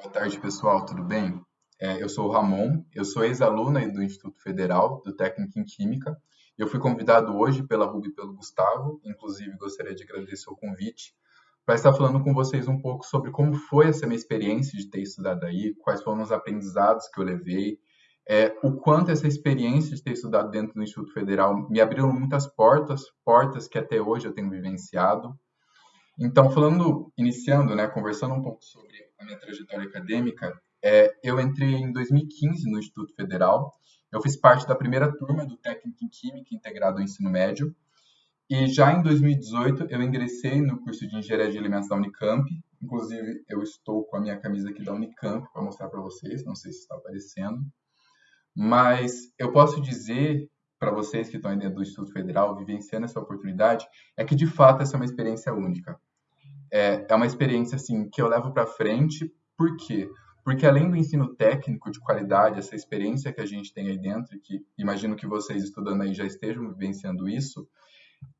Boa tarde, pessoal, tudo bem? É, eu sou o Ramon, eu sou ex-aluna do Instituto Federal, do Técnico em Química. Eu fui convidado hoje pela Ruby e pelo Gustavo, inclusive gostaria de agradecer o convite, para estar falando com vocês um pouco sobre como foi essa minha experiência de ter estudado aí, quais foram os aprendizados que eu levei, é, o quanto essa experiência de ter estudado dentro do Instituto Federal me abriu muitas portas, portas que até hoje eu tenho vivenciado. Então, falando, iniciando, né, conversando um pouco sobre a minha trajetória acadêmica, é, eu entrei em 2015 no Instituto Federal. Eu fiz parte da primeira turma do Técnico em Química integrado ao ensino médio. E já em 2018 eu ingressei no curso de Engenharia de Alimentos da Unicamp. Inclusive, eu estou com a minha camisa aqui da Unicamp para mostrar para vocês, não sei se está aparecendo. Mas eu posso dizer para vocês que estão aí dentro do Instituto Federal, vivenciando essa oportunidade, é que de fato essa é uma experiência única é, é uma experiência assim que eu levo para frente. Por quê? Porque além do ensino técnico de qualidade, essa experiência que a gente tem aí dentro, que imagino que vocês estudando aí já estejam vivenciando isso,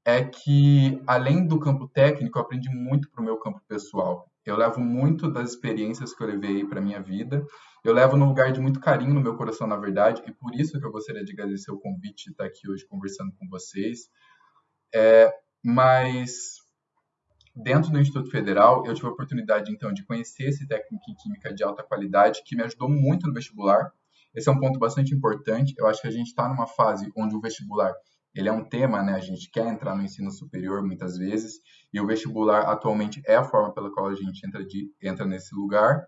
é que além do campo técnico, eu aprendi muito para o meu campo pessoal. Eu levo muito das experiências que eu levei para minha vida. Eu levo num lugar de muito carinho no meu coração, na verdade, e por isso que eu gostaria de agradecer o convite de estar aqui hoje conversando com vocês. É, mas dentro do Instituto Federal, eu tive a oportunidade, então, de conhecer esse técnico em química de alta qualidade, que me ajudou muito no vestibular. Esse é um ponto bastante importante. Eu acho que a gente está numa fase onde o vestibular ele é um tema, né? A gente quer entrar no ensino superior muitas vezes, e o vestibular atualmente é a forma pela qual a gente entra, de, entra nesse lugar.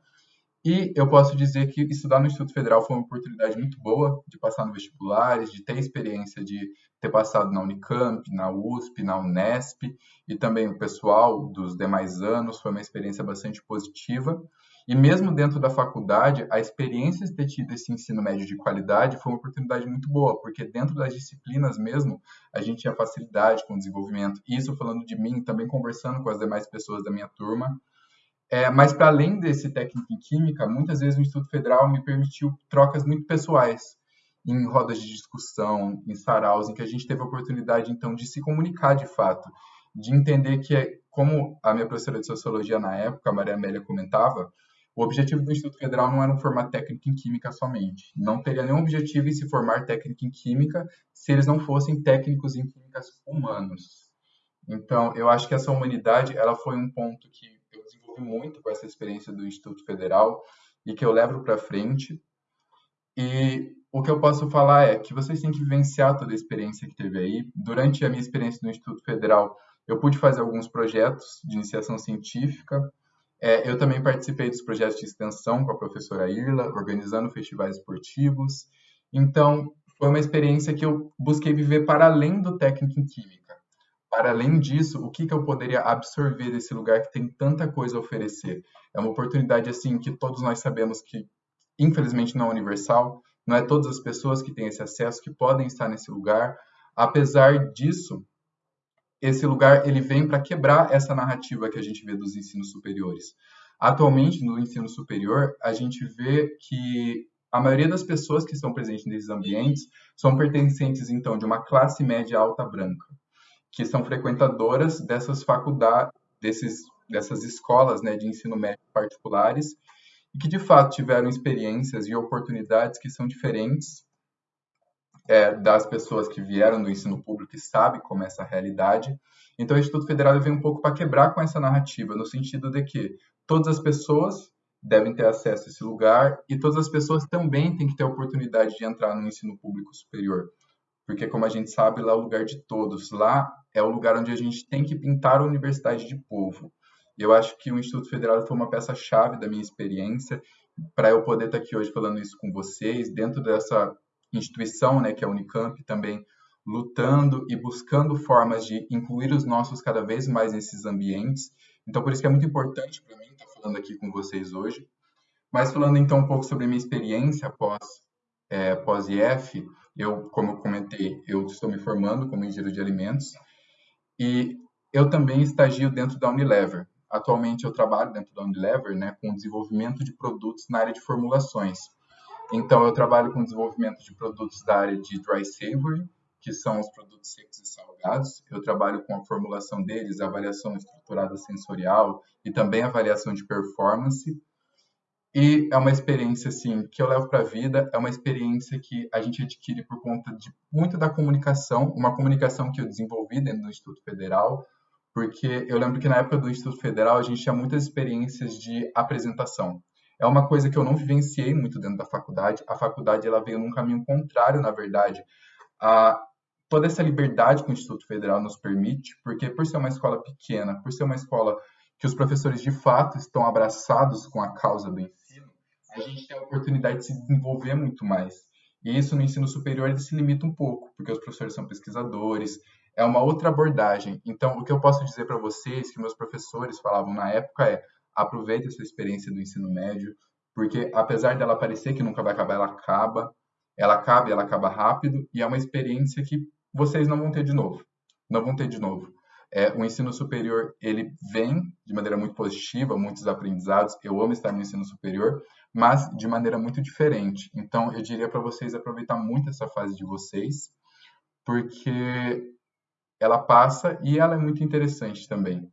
E eu posso dizer que estudar no Instituto Federal foi uma oportunidade muito boa de passar no vestibulares, de ter experiência de ter passado na Unicamp, na USP, na Unesp e também o pessoal dos demais anos foi uma experiência bastante positiva. E mesmo dentro da faculdade, a experiência de ter tido esse ensino médio de qualidade foi uma oportunidade muito boa, porque dentro das disciplinas mesmo, a gente tinha facilidade com o desenvolvimento. Isso falando de mim, também conversando com as demais pessoas da minha turma. É, mas, para além desse técnico em química, muitas vezes o Instituto Federal me permitiu trocas muito pessoais, em rodas de discussão, em saraus, em que a gente teve a oportunidade, então, de se comunicar de fato, de entender que, como a minha professora de sociologia na época, a Maria Amélia, comentava, o objetivo do Instituto Federal não era formar técnico em química somente. Não teria nenhum objetivo em se formar técnico em química se eles não fossem técnicos em químicas humanos. Então, eu acho que essa humanidade, ela foi um ponto que desenvolvi muito com essa experiência do Instituto Federal e que eu levo para frente. E o que eu posso falar é que vocês têm que vivenciar toda a experiência que teve aí. Durante a minha experiência no Instituto Federal, eu pude fazer alguns projetos de iniciação científica. É, eu também participei dos projetos de extensão com a professora Irla, organizando festivais esportivos. Então, foi uma experiência que eu busquei viver para além do técnico em química para além disso, o que, que eu poderia absorver desse lugar que tem tanta coisa a oferecer? É uma oportunidade assim que todos nós sabemos que, infelizmente, não é universal. Não é todas as pessoas que têm esse acesso que podem estar nesse lugar. Apesar disso, esse lugar ele vem para quebrar essa narrativa que a gente vê dos ensinos superiores. Atualmente, no ensino superior, a gente vê que a maioria das pessoas que estão presentes nesses ambientes são pertencentes, então, de uma classe média alta branca que são frequentadoras dessas faculdades, dessas escolas né, de ensino médio particulares, e que de fato tiveram experiências e oportunidades que são diferentes é, das pessoas que vieram do ensino público e sabem como é essa realidade. Então, o Instituto Federal vem um pouco para quebrar com essa narrativa, no sentido de que todas as pessoas devem ter acesso a esse lugar e todas as pessoas também têm que ter a oportunidade de entrar no ensino público superior porque como a gente sabe, lá é o lugar de todos, lá é o lugar onde a gente tem que pintar a universidade de povo. Eu acho que o Instituto Federal foi uma peça-chave da minha experiência para eu poder estar aqui hoje falando isso com vocês, dentro dessa instituição, né, que é a Unicamp, também lutando e buscando formas de incluir os nossos cada vez mais nesses ambientes. Então, por isso que é muito importante para mim estar falando aqui com vocês hoje. Mas falando então um pouco sobre a minha experiência após é, pós-IF, eu, como eu comentei, eu estou me formando como engenheiro de alimentos e eu também estagio dentro da Unilever. Atualmente eu trabalho dentro da Unilever, né, com desenvolvimento de produtos na área de formulações. Então eu trabalho com desenvolvimento de produtos da área de dry savory, que são os produtos secos e salgados. Eu trabalho com a formulação deles, a avaliação estruturada sensorial e também a avaliação de performance. E é uma experiência assim que eu levo para a vida, é uma experiência que a gente adquire por conta de muito da comunicação, uma comunicação que eu desenvolvi dentro do Instituto Federal, porque eu lembro que na época do Instituto Federal a gente tinha muitas experiências de apresentação. É uma coisa que eu não vivenciei muito dentro da faculdade. A faculdade ela veio num caminho contrário, na verdade, a toda essa liberdade que o Instituto Federal nos permite, porque por ser uma escola pequena, por ser uma escola que os professores de fato estão abraçados com a causa do ensino, a gente tem a oportunidade de se desenvolver muito mais. E isso no ensino superior se limita um pouco, porque os professores são pesquisadores, é uma outra abordagem. Então, o que eu posso dizer para vocês, que meus professores falavam na época, é aproveite essa experiência do ensino médio, porque apesar dela parecer que nunca vai acabar, ela acaba, ela acaba e ela acaba rápido, e é uma experiência que vocês não vão ter de novo. Não vão ter de novo. É, o ensino superior ele vem de maneira muito positiva, muitos aprendizados. Eu amo estar no ensino superior, mas de maneira muito diferente. Então, eu diria para vocês aproveitar muito essa fase de vocês, porque ela passa e ela é muito interessante também.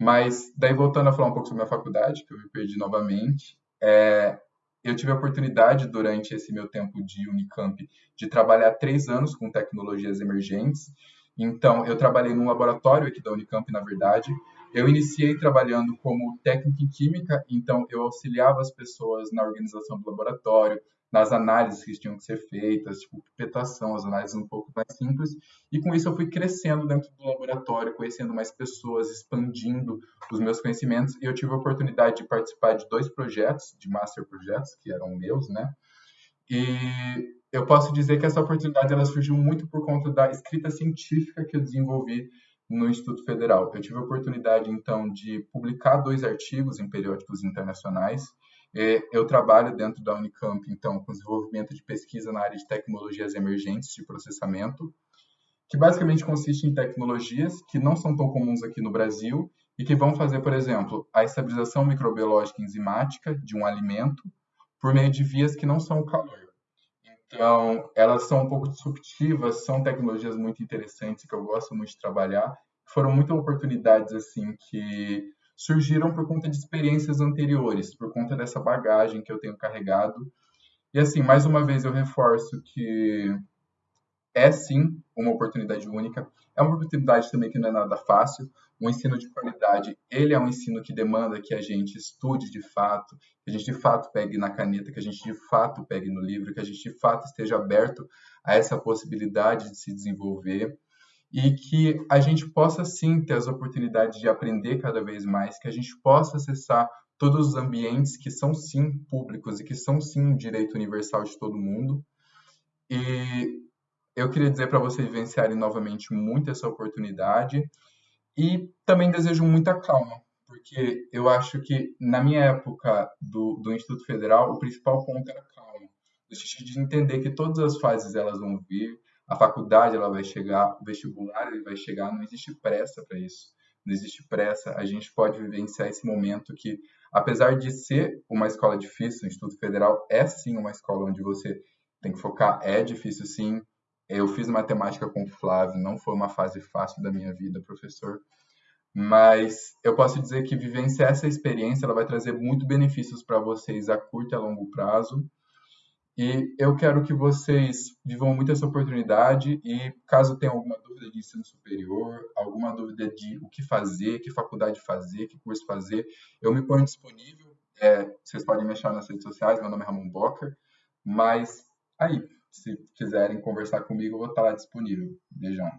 Mas daí voltando a falar um pouco sobre minha faculdade, que eu me perdi novamente, é, eu tive a oportunidade durante esse meu tempo de Unicamp de trabalhar três anos com tecnologias emergentes então, eu trabalhei num laboratório aqui da Unicamp, na verdade. Eu iniciei trabalhando como técnico em química, então eu auxiliava as pessoas na organização do laboratório, nas análises que tinham que ser feitas, tipo pipetação, as análises um pouco mais simples. E com isso eu fui crescendo dentro do laboratório, conhecendo mais pessoas, expandindo os meus conhecimentos. E eu tive a oportunidade de participar de dois projetos, de master projetos, que eram meus, né? E eu posso dizer que essa oportunidade ela surgiu muito por conta da escrita científica que eu desenvolvi no Instituto Federal. Eu tive a oportunidade, então, de publicar dois artigos em periódicos internacionais. Eu trabalho dentro da Unicamp, então, com desenvolvimento de pesquisa na área de tecnologias emergentes de processamento, que basicamente consiste em tecnologias que não são tão comuns aqui no Brasil e que vão fazer, por exemplo, a estabilização microbiológica enzimática de um alimento por meio de vias que não são o calor. Então, elas são um pouco disruptivas, são tecnologias muito interessantes que eu gosto muito de trabalhar. Foram muitas oportunidades assim que surgiram por conta de experiências anteriores, por conta dessa bagagem que eu tenho carregado. E assim, mais uma vez eu reforço que é sim uma oportunidade única. É uma oportunidade também que não é nada fácil. Um ensino de qualidade, ele é um ensino que demanda que a gente estude de fato, que a gente de fato pegue na caneta, que a gente de fato pegue no livro, que a gente de fato esteja aberto a essa possibilidade de se desenvolver e que a gente possa sim ter as oportunidades de aprender cada vez mais, que a gente possa acessar todos os ambientes que são sim públicos e que são sim um direito universal de todo mundo. E eu queria dizer para vocês vivenciarem novamente muito essa oportunidade e também desejo muita calma, porque eu acho que na minha época do, do Instituto Federal, o principal ponto era calma, no sentido de entender que todas as fases elas vão vir, a faculdade ela vai chegar, o vestibular ele vai chegar, não existe pressa para isso, não existe pressa, a gente pode vivenciar esse momento que, apesar de ser uma escola difícil, o Instituto Federal é sim uma escola onde você tem que focar, é difícil sim, eu fiz matemática com o Flávio, não foi uma fase fácil da minha vida, professor, mas eu posso dizer que vivenciar essa experiência ela vai trazer muito benefícios para vocês a curto e a longo prazo. E eu quero que vocês vivam muito essa oportunidade e caso tenham alguma dúvida de ensino superior, alguma dúvida de o que fazer, que faculdade fazer, que curso fazer, eu me ponho disponível. É, vocês podem me achar nas redes sociais, meu nome é Ramon Bocker, mas aí, se quiserem conversar comigo, eu vou estar lá disponível. Beijão.